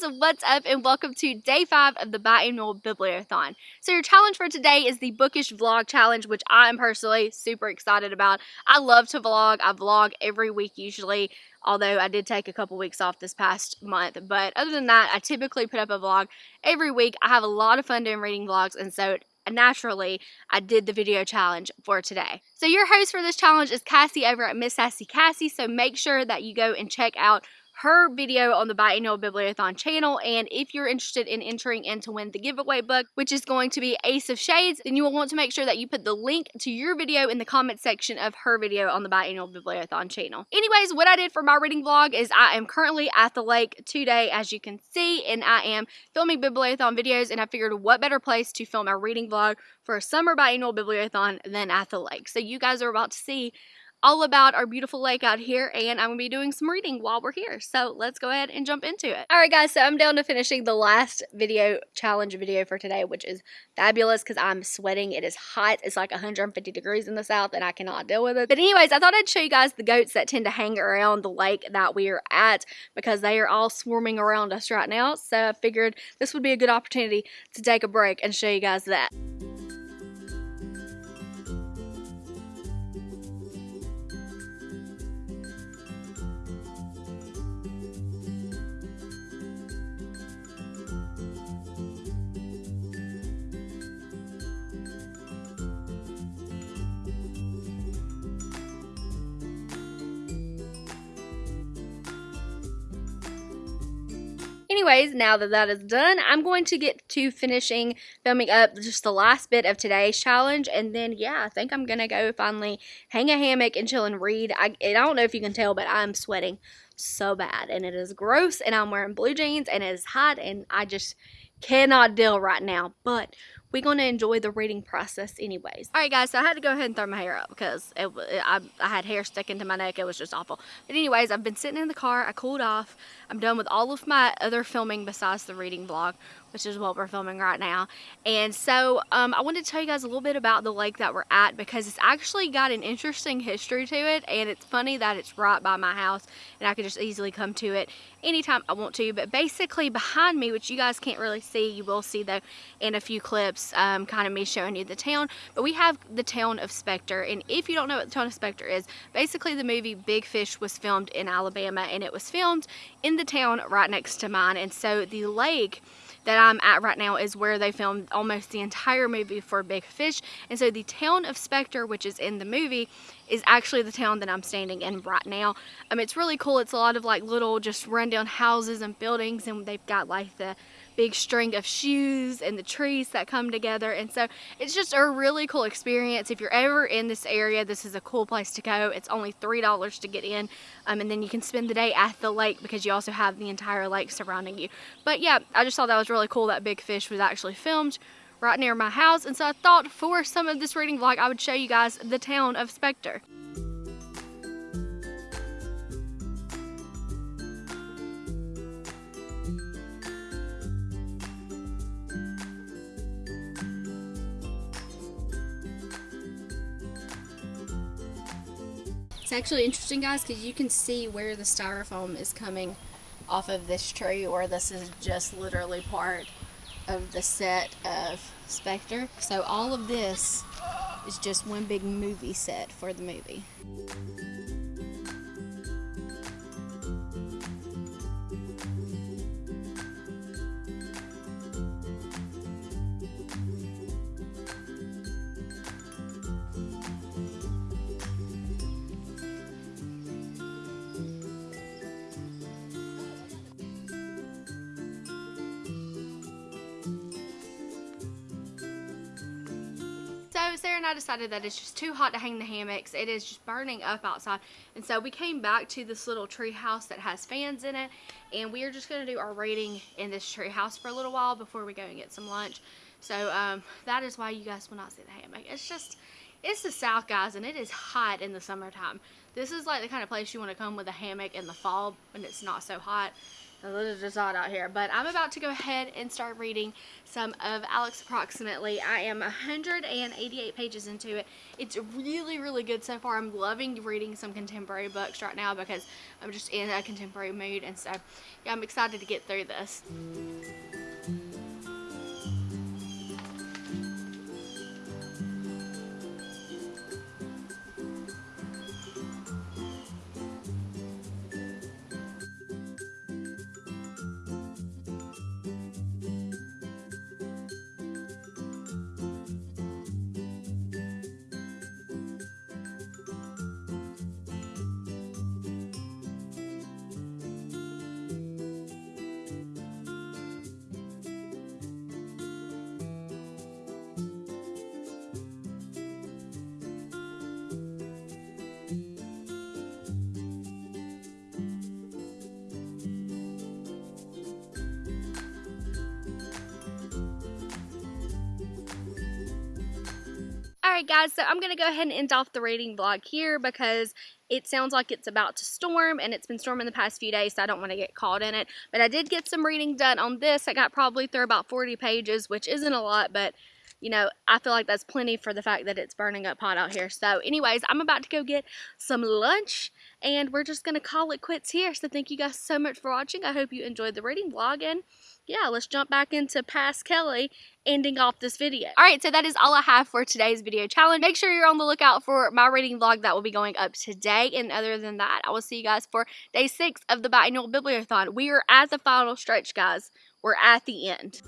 guys, what's up and welcome to day five of the biannual bibliothon. So your challenge for today is the bookish vlog challenge, which I am personally super excited about. I love to vlog. I vlog every week usually, although I did take a couple weeks off this past month. But other than that, I typically put up a vlog every week. I have a lot of fun doing reading vlogs and so naturally I did the video challenge for today. So your host for this challenge is Cassie over at Miss Sassy Cassie. So make sure that you go and check out her video on the Biannual Bibliothon channel. And if you're interested in entering in to win the giveaway book, which is going to be Ace of Shades, then you will want to make sure that you put the link to your video in the comment section of her video on the Biannual Bibliothon channel. Anyways, what I did for my reading vlog is I am currently at the lake today, as you can see, and I am filming Bibliothon videos, and I figured what better place to film a reading vlog for a summer Biannual Bibliothon than at the lake. So you guys are about to see all about our beautiful lake out here and I'm going to be doing some reading while we're here. So let's go ahead and jump into it. Alright guys, so I'm down to finishing the last video challenge video for today, which is fabulous because I'm sweating. It is hot. It's like 150 degrees in the south and I cannot deal with it. But anyways, I thought I'd show you guys the goats that tend to hang around the lake that we're at because they are all swarming around us right now. So I figured this would be a good opportunity to take a break and show you guys that. Anyways, now that that is done, I'm going to get to finishing filming up just the last bit of today's challenge. And then, yeah, I think I'm going to go finally hang a hammock and chill and read. I, I don't know if you can tell, but I'm sweating so bad. And it is gross. And I'm wearing blue jeans and it is hot. And I just cannot deal right now. But we're going to enjoy the reading process anyways. All right, guys, so I had to go ahead and throw my hair up because it, it, I, I had hair sticking to my neck. It was just awful. But anyways, I've been sitting in the car. I cooled off. I'm done with all of my other filming besides the reading vlog which is what we're filming right now. And so um, I wanted to tell you guys a little bit about the lake that we're at because it's actually got an interesting history to it and it's funny that it's right by my house and I could just easily come to it anytime I want to. But basically behind me, which you guys can't really see, you will see though in a few clips, um, kind of me showing you the town. But we have the town of Spectre and if you don't know what the town of Spectre is, basically the movie Big Fish was filmed in Alabama and it was filmed in the town right next to mine. And so the lake that I'm at right now is where they filmed almost the entire movie for Big Fish. And so the town of Spectre, which is in the movie, is actually the town that I'm standing in right now. Um, it's really cool. It's a lot of like little just rundown houses and buildings and they've got like the big string of shoes and the trees that come together. And so it's just a really cool experience. If you're ever in this area this is a cool place to go. It's only three dollars to get in um, and then you can spend the day at the lake because you also have the entire lake surrounding you. But yeah I just thought that was really cool that Big Fish was actually filmed right near my house. And so I thought for some of this reading vlog I would show you guys the town of Spectre. It's actually interesting guys because you can see where the styrofoam is coming off of this tree or this is just literally part of the set of Spectre. So all of this is just one big movie set for the movie. And I decided that it's just too hot to hang the hammocks. It is just burning up outside. And so we came back to this little tree house that has fans in it. And we are just going to do our reading in this tree house for a little while before we go and get some lunch. So um, that is why you guys will not see the hammock. It's just, it's the south guys and it is hot in the summertime. This is like the kind of place you want to come with a hammock in the fall when it's not so hot a little just hot out here. But I'm about to go ahead and start reading some of Alex Approximately. I am 188 pages into it. It's really, really good so far. I'm loving reading some contemporary books right now because I'm just in a contemporary mood. And so, yeah, I'm excited to get through this. Alright guys, so I'm going to go ahead and end off the reading vlog here because it sounds like it's about to storm and it's been storming the past few days so I don't want to get caught in it. But I did get some reading done on this. I got probably through about 40 pages, which isn't a lot, but you know, I feel like that's plenty for the fact that it's burning up hot out here. So anyways, I'm about to go get some lunch and we're just going to call it quits here. So thank you guys so much for watching. I hope you enjoyed the reading vlog and yeah, let's jump back into Past Kelly ending off this video. Alright, so that is all I have for today's video challenge. Make sure you're on the lookout for my reading vlog that will be going up today. And other than that, I will see you guys for day six of the biannual bibliothon. We are at the final stretch, guys. We're at the end.